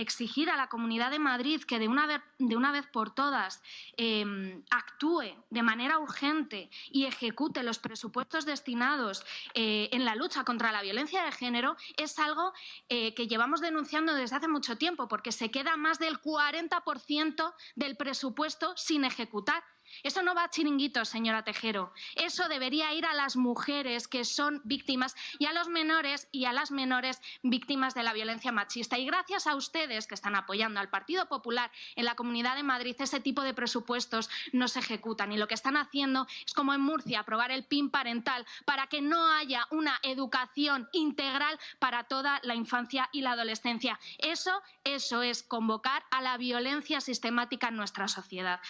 exigir a la Comunidad de Madrid que de una vez, de una vez por todas eh, actúe de manera urgente y ejecute los presupuestos destinados eh, en la lucha contra la violencia de género es algo eh, que llevamos denunciando desde hace mucho tiempo porque se queda más del 40% del presupuesto sin ejecutar. Eso no va a chiringuitos, señora Tejero. Eso debería ir a las mujeres que son víctimas y a los menores y a las menores víctimas de la violencia machista. Y gracias a ustedes que están apoyando al Partido Popular en la Comunidad de Madrid, ese tipo de presupuestos no. Y lo que están haciendo es, como en Murcia, aprobar el PIN parental para que no haya una educación integral para toda la infancia y la adolescencia. Eso, eso es convocar a la violencia sistemática en nuestra sociedad.